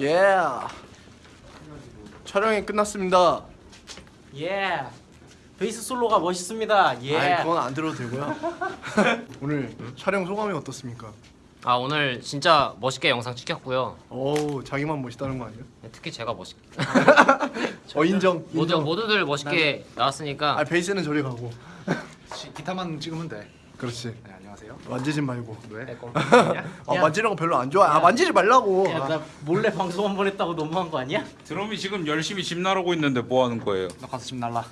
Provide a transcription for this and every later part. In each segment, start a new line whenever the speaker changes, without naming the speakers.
예. 촬영이 끝났습니다.
예. 베이스 솔로가 멋있습니다. 예.
아이, 그건 안 들어도 되고요. 오늘 촬영 소감이 어떻습니까?
아 오늘 진짜 멋있게 영상 찍혔고요.
오, 자기만 멋있다는 거 아니야?
특히 제가 멋있.
어 인정.
모두
인정.
모두들 멋있게 나왔으니까
아 베이스는 저리 가고.
기- 기타만 찍으면 돼.
그렇지.
네, 안녕하세요.
만지지 말고.
왜?
아 만지는 거 별로 안 좋아. 아 만지지 말라고.
야, 나 몰래 방송 한 번 했다고 너무한 거 아니야?
드럼이 지금 열심히 집 나르고 있는데 뭐 하는 거예요?
너 가서 집 날라.
야,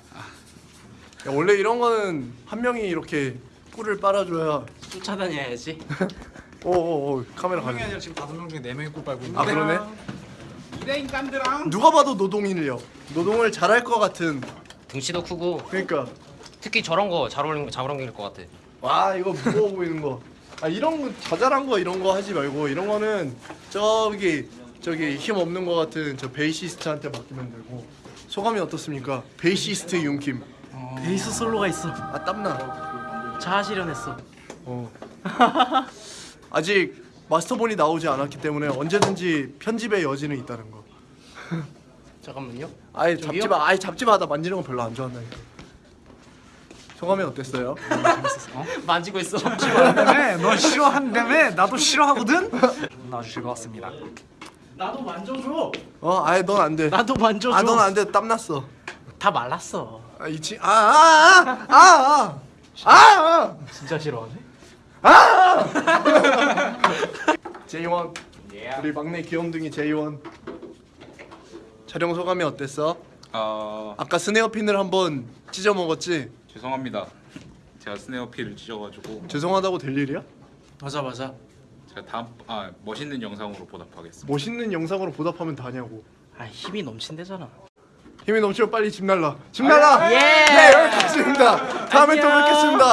원래 이런 거는 한 명이 이렇게 뿔을 빨아줘야.
쫓아다녀야지.
오오오 카메라
한 명이. 아니라 지금 다섯 명 중에 네 명이 꿀 빨고 있는데.
아 그러네.
이대 인간들랑
누가 봐도 노동인이요. 노동을 잘할 것 같은.
등치도 크고
그러니까
특히 저런 거 잘 어울리는 거잘 어울릴 것 같아.
와 이거 무거워 보이는 거. 아 이런 거 자잘한 거 이런 거 하지 말고 이런 거는 저기 저기 힘 없는 거 같은 저 베이시스트한테 맡기면 되고. 소감이 어떻습니까? 베이시스트 윤킴.
베이스 솔로가 있어.
아 땀나.
자아 실현했어.
어. 아직 마스터본이 나오지 않았기 때문에 언제든지 편집의 여지는 있다는 거.
잠깐만요.
아예? 잡지 마. 아예 잡지 마. 나 만지는 거 별로 안 좋아한다니까. 소감이 어땠어요?
만지고 있어.
네, 너 싫어한다며? 나도 싫어하거든. 아주 즐거웠습니다.
나도 만져줘.
어, 아예 넌 안 돼.
나도 만져줘.
아, 넌 안 돼. 땀 났어.
다 말랐어.
아, 이치 아, 아, 아, 아, 아, 아,
진짜 싫어하네.
제이원. 우리 막내 귀염둥이 제이원. 촬영 소감이 어땠어?
아
아까 스네어 핀을 한번 찢어 먹었지.
죄송합니다. 제가 스네어 필을 찢어가지고
죄송하다고 될 일이야?
맞아 맞아.
제가 다음 아 멋있는 영상으로 보답하겠습니다.
멋있는 영상으로 보답하면 다냐고.
아 힘이 넘친대잖아.
힘이 넘치면 빨리 집 날라. 집 날라.
예.
네, 여기까지입니다. 다음에 또. 뵙겠습니다.